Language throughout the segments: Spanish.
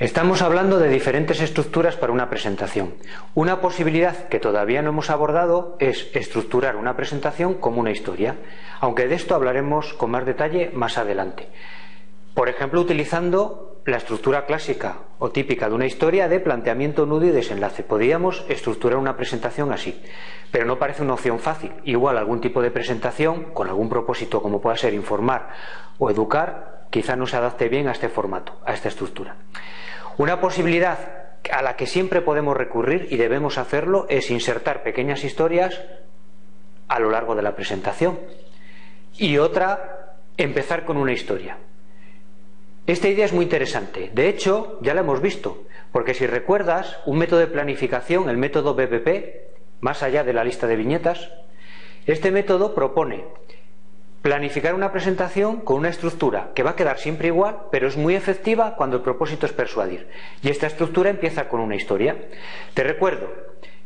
Estamos hablando de diferentes estructuras para una presentación. Una posibilidad que todavía no hemos abordado es estructurar una presentación como una historia, aunque de esto hablaremos con más detalle más adelante. Por ejemplo, utilizando la estructura clásica o típica de una historia de planteamiento, nudo y desenlace. Podríamos estructurar una presentación así, pero no parece una opción fácil. Igual algún tipo de presentación, con algún propósito como pueda ser informar o educar, quizá no se adapte bien a este formato, a esta estructura. Una posibilidad a la que siempre podemos recurrir y debemos hacerlo es insertar pequeñas historias a lo largo de la presentación. Y otra, empezar con una historia. Esta idea es muy interesante. De hecho, ya la hemos visto, porque si recuerdas, un método de planificación, el método BBP, más allá de la lista de viñetas, este método propone planificar una presentación con una estructura que va a quedar siempre igual, pero es muy efectiva cuando el propósito es persuadir. Y esta estructura empieza con una historia. Te recuerdo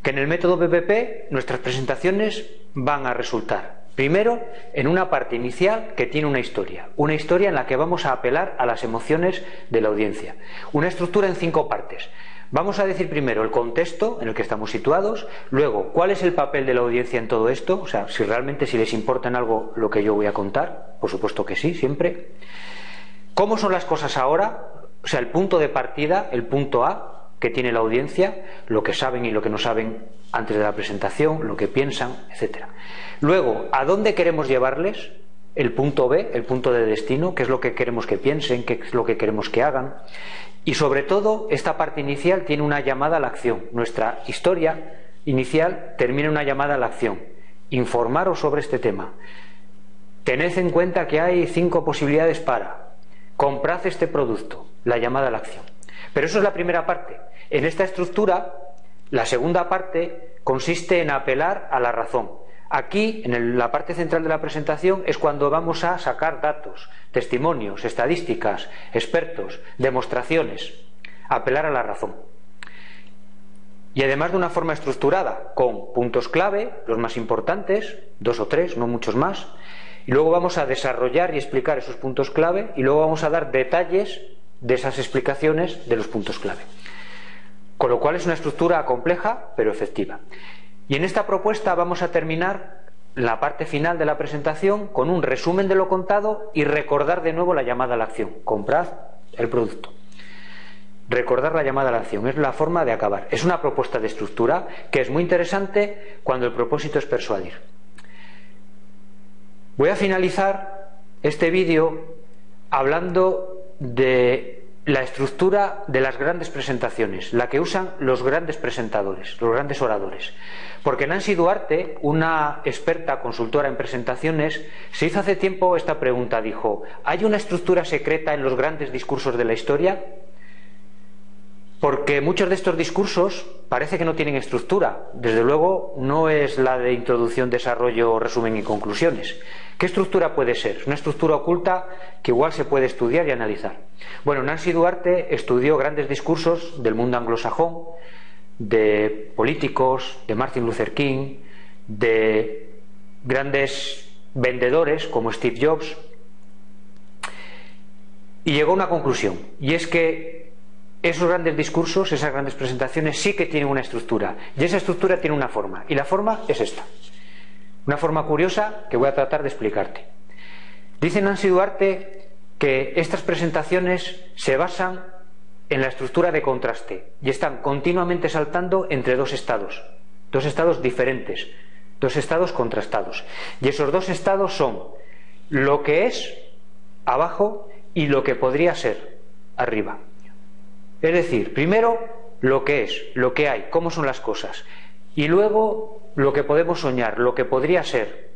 que en el método BBP nuestras presentaciones van a resultar Primero, en una parte inicial que tiene una historia, una historia en la que vamos a apelar a las emociones de la audiencia. Una estructura en cinco partes. Vamos a decir primero el contexto en el que estamos situados, luego cuál es el papel de la audiencia en todo esto, o sea, si realmente si les importa en algo lo que yo voy a contar, por supuesto que sí, siempre. ¿Cómo son las cosas ahora? O sea, el punto de partida, el punto A que tiene la audiencia, lo que saben y lo que no saben antes de la presentación, lo que piensan, etcétera. Luego, ¿a dónde queremos llevarles? El punto B, el punto de destino, qué es lo que queremos que piensen, qué es lo que queremos que hagan. Y sobre todo, esta parte inicial tiene una llamada a la acción. Nuestra historia inicial termina una llamada a la acción. Informaros sobre este tema. Tened en cuenta que hay cinco posibilidades para. Comprad este producto. La llamada a la acción. Pero eso es la primera parte. En esta estructura, la segunda parte consiste en apelar a la razón. Aquí, en la parte central de la presentación, es cuando vamos a sacar datos, testimonios, estadísticas, expertos, demostraciones, apelar a la razón. Y además de una forma estructurada, con puntos clave, los más importantes, dos o tres, no muchos más, y luego vamos a desarrollar y explicar esos puntos clave y luego vamos a dar detalles de esas explicaciones de los puntos clave. Con lo cual es una estructura compleja pero efectiva. Y en esta propuesta vamos a terminar la parte final de la presentación con un resumen de lo contado y recordar de nuevo la llamada a la acción. Comprad el producto. Recordar la llamada a la acción es la forma de acabar. Es una propuesta de estructura que es muy interesante cuando el propósito es persuadir. Voy a finalizar este vídeo hablando de la estructura de las grandes presentaciones, la que usan los grandes presentadores, los grandes oradores. Porque Nancy Duarte, una experta consultora en presentaciones, se hizo hace tiempo esta pregunta, dijo, ¿hay una estructura secreta en los grandes discursos de la historia? Porque muchos de estos discursos parece que no tienen estructura. Desde luego no es la de introducción, desarrollo, resumen y conclusiones. ¿Qué estructura puede ser? Es una estructura oculta que igual se puede estudiar y analizar. Bueno, Nancy Duarte estudió grandes discursos del mundo anglosajón, de políticos, de Martin Luther King, de grandes vendedores como Steve Jobs, y llegó a una conclusión, y es que esos grandes discursos, esas grandes presentaciones sí que tienen una estructura, y esa estructura tiene una forma, y la forma es esta. Una forma curiosa que voy a tratar de explicarte. Dice Nancy Duarte que estas presentaciones se basan en la estructura de contraste y están continuamente saltando entre dos estados, dos estados diferentes, dos estados contrastados. Y esos dos estados son lo que es abajo y lo que podría ser arriba. Es decir, primero lo que es, lo que hay, cómo son las cosas. Y luego lo que podemos soñar, lo que podría ser.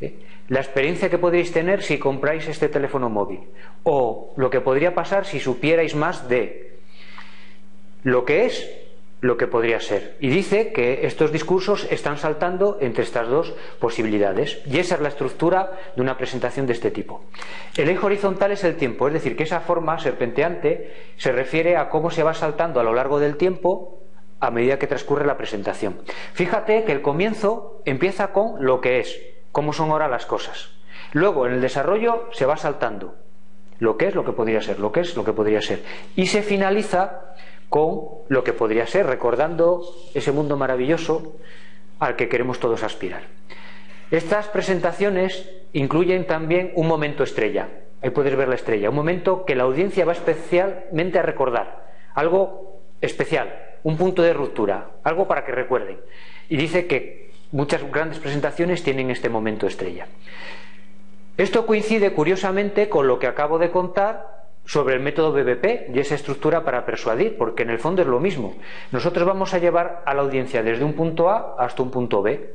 ¿eh? La experiencia que podríais tener si compráis este teléfono móvil. O lo que podría pasar si supierais más de lo que es, lo que podría ser. Y dice que estos discursos están saltando entre estas dos posibilidades. Y esa es la estructura de una presentación de este tipo. El eje horizontal es el tiempo, es decir, que esa forma serpenteante se refiere a cómo se va saltando a lo largo del tiempo a medida que transcurre la presentación. Fíjate que el comienzo empieza con lo que es, cómo son ahora las cosas. Luego, en el desarrollo se va saltando. Lo que es, lo que podría ser, lo que es, lo que podría ser. Y se finaliza con lo que podría ser, recordando ese mundo maravilloso al que queremos todos aspirar. Estas presentaciones incluyen también un momento estrella. Ahí puedes ver la estrella. Un momento que la audiencia va especialmente a recordar. Algo especial, un punto de ruptura, algo para que recuerden. Y dice que muchas grandes presentaciones tienen este momento estrella. Esto coincide curiosamente con lo que acabo de contar sobre el método BBP y esa estructura para persuadir, porque en el fondo es lo mismo. Nosotros vamos a llevar a la audiencia desde un punto A hasta un punto B.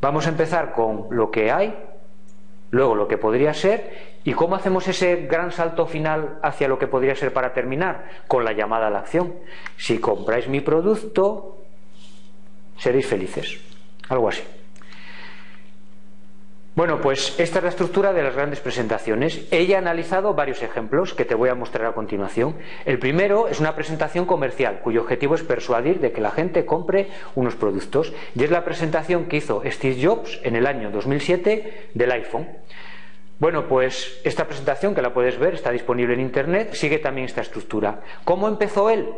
Vamos a empezar con lo que hay, luego lo que podría ser y cómo hacemos ese gran salto final hacia lo que podría ser para terminar, con la llamada a la acción. Si compráis mi producto, seréis felices. Algo así. Bueno, pues esta es la estructura de las grandes presentaciones. Ella ha analizado varios ejemplos que te voy a mostrar a continuación. El primero es una presentación comercial cuyo objetivo es persuadir de que la gente compre unos productos y es la presentación que hizo Steve Jobs en el año 2007 del iPhone. Bueno, pues esta presentación que la puedes ver está disponible en Internet, sigue también esta estructura. ¿Cómo empezó él?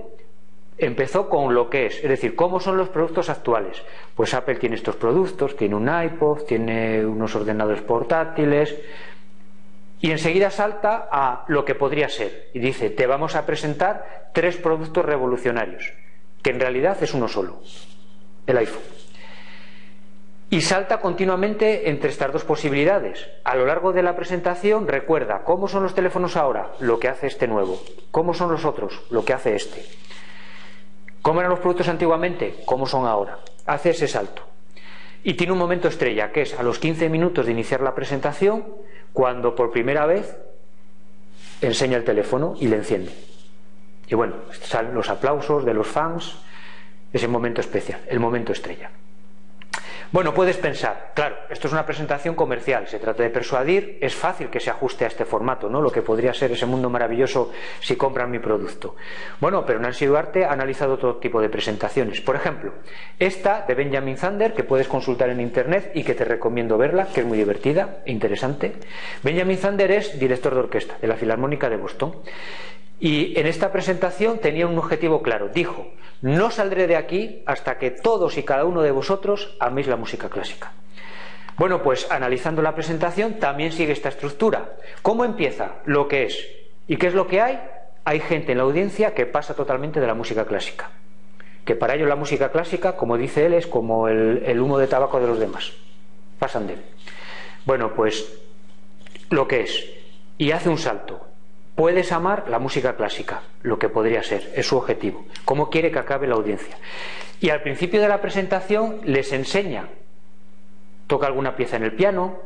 Empezó con lo que es, es decir, cómo son los productos actuales. Pues Apple tiene estos productos, tiene un iPod, tiene unos ordenadores portátiles y enseguida salta a lo que podría ser y dice, te vamos a presentar tres productos revolucionarios, que en realidad es uno solo, el iPhone. Y salta continuamente entre estas dos posibilidades. A lo largo de la presentación recuerda cómo son los teléfonos ahora, lo que hace este nuevo, cómo son los otros, lo que hace este. ¿Cómo eran los productos antiguamente? ¿Cómo son ahora? Hace ese salto. Y tiene un momento estrella, que es a los 15 minutos de iniciar la presentación, cuando por primera vez enseña el teléfono y le enciende. Y bueno, salen los aplausos de los fans, ese momento especial, el momento estrella. Bueno, puedes pensar, claro, esto es una presentación comercial, se trata de persuadir, es fácil que se ajuste a este formato, ¿no? Lo que podría ser ese mundo maravilloso si compran mi producto. Bueno, pero Nancy Duarte ha analizado todo tipo de presentaciones. Por ejemplo, esta de Benjamin Zander, que puedes consultar en internet y que te recomiendo verla, que es muy divertida e interesante. Benjamin Zander es director de orquesta de la Filarmónica de Boston. Y en esta presentación tenía un objetivo claro. Dijo, no saldré de aquí hasta que todos y cada uno de vosotros améis la música clásica. Bueno, pues analizando la presentación también sigue esta estructura. ¿Cómo empieza? Lo que es. ¿Y qué es lo que hay? Hay gente en la audiencia que pasa totalmente de la música clásica. Que para ello la música clásica, como dice él, es como el, el humo de tabaco de los demás. Pasan de él. Bueno, pues lo que es. Y hace un salto Puedes amar la música clásica, lo que podría ser, es su objetivo. ¿Cómo quiere que acabe la audiencia? Y al principio de la presentación les enseña, toca alguna pieza en el piano,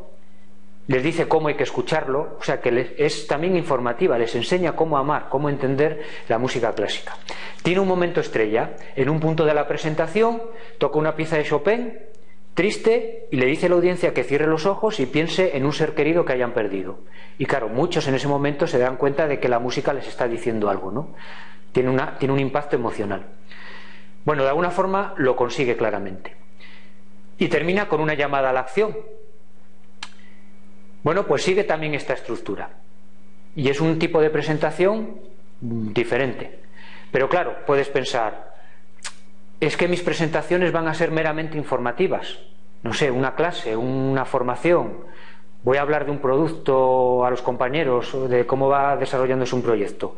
les dice cómo hay que escucharlo, o sea que es también informativa, les enseña cómo amar, cómo entender la música clásica. Tiene un momento estrella, en un punto de la presentación toca una pieza de Chopin triste y le dice a la audiencia que cierre los ojos y piense en un ser querido que hayan perdido. Y claro, muchos en ese momento se dan cuenta de que la música les está diciendo algo, ¿no? Tiene, una, tiene un impacto emocional. Bueno, de alguna forma lo consigue claramente. Y termina con una llamada a la acción. Bueno, pues sigue también esta estructura. Y es un tipo de presentación diferente. Pero claro, puedes pensar, es que mis presentaciones van a ser meramente informativas. No sé, una clase, una formación. Voy a hablar de un producto a los compañeros, de cómo va desarrollándose un proyecto.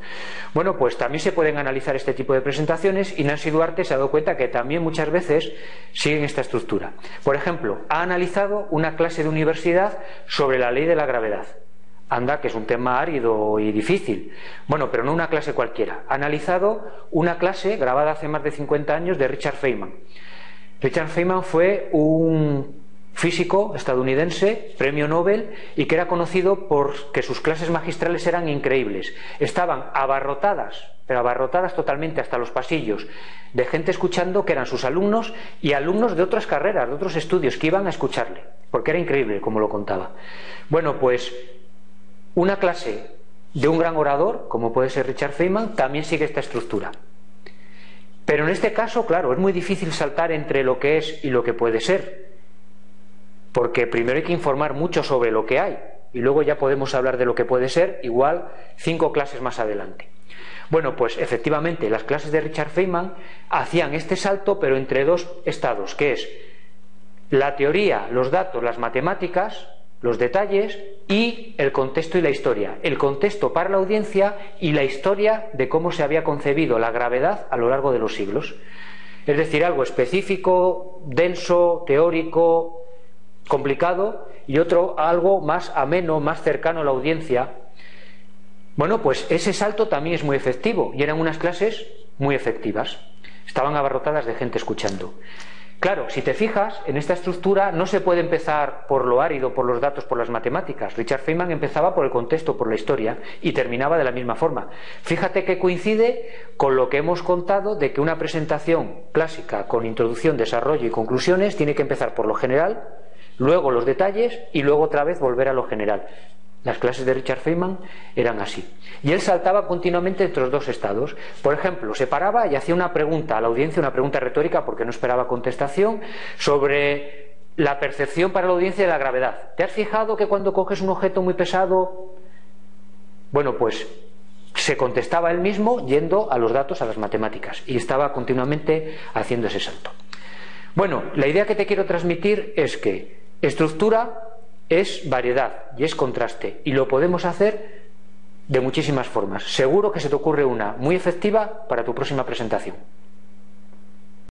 Bueno, pues también se pueden analizar este tipo de presentaciones y Nancy Duarte se ha dado cuenta que también muchas veces siguen esta estructura. Por ejemplo, ha analizado una clase de universidad sobre la ley de la gravedad. Anda, que es un tema árido y difícil. Bueno, pero no una clase cualquiera. Ha analizado una clase grabada hace más de 50 años de Richard Feynman. Richard Feynman fue un físico estadounidense, premio Nobel, y que era conocido por que sus clases magistrales eran increíbles. Estaban abarrotadas, pero abarrotadas totalmente hasta los pasillos, de gente escuchando que eran sus alumnos y alumnos de otras carreras, de otros estudios, que iban a escucharle, porque era increíble como lo contaba. Bueno, pues una clase de un gran orador, como puede ser Richard Feynman, también sigue esta estructura. Pero en este caso, claro, es muy difícil saltar entre lo que es y lo que puede ser, porque primero hay que informar mucho sobre lo que hay, y luego ya podemos hablar de lo que puede ser igual cinco clases más adelante. Bueno, pues efectivamente las clases de Richard Feynman hacían este salto pero entre dos estados, que es la teoría, los datos, las matemáticas, los detalles y el contexto y la historia. El contexto para la audiencia y la historia de cómo se había concebido la gravedad a lo largo de los siglos. Es decir, algo específico, denso, teórico, complicado y otro algo más ameno, más cercano a la audiencia. Bueno, pues ese salto también es muy efectivo y eran unas clases muy efectivas. Estaban abarrotadas de gente escuchando. Claro, si te fijas, en esta estructura no se puede empezar por lo árido, por los datos, por las matemáticas. Richard Feynman empezaba por el contexto, por la historia, y terminaba de la misma forma. Fíjate que coincide con lo que hemos contado de que una presentación clásica con introducción, desarrollo y conclusiones tiene que empezar por lo general, luego los detalles y luego otra vez volver a lo general. Las clases de Richard Feynman eran así. Y él saltaba continuamente entre los dos estados. Por ejemplo, se paraba y hacía una pregunta a la audiencia, una pregunta retórica porque no esperaba contestación, sobre la percepción para la audiencia de la gravedad. ¿Te has fijado que cuando coges un objeto muy pesado... Bueno, pues se contestaba él mismo yendo a los datos, a las matemáticas, y estaba continuamente haciendo ese salto. Bueno, la idea que te quiero transmitir es que estructura es variedad y es contraste y lo podemos hacer de muchísimas formas. Seguro que se te ocurre una muy efectiva para tu próxima presentación.